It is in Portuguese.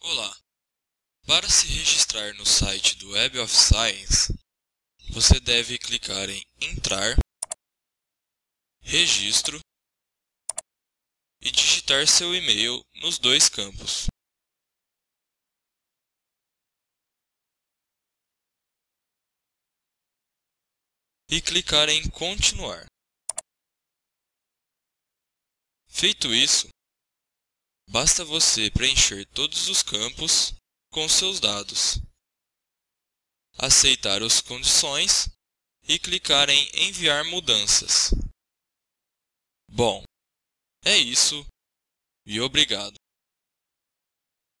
Olá! Para se registrar no site do Web of Science, você deve clicar em Entrar, Registro e digitar seu e-mail nos dois campos. E clicar em Continuar. Feito isso, basta você preencher todos os campos com seus dados, aceitar as condições e clicar em Enviar mudanças. Bom, é isso e obrigado.